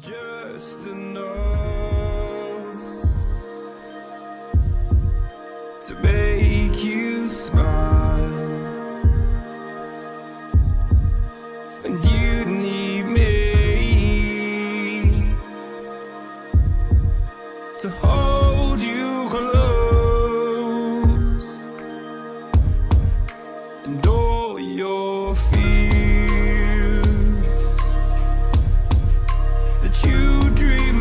Just enough to make you smile, and you need me to hold you close and all your fears. that you dream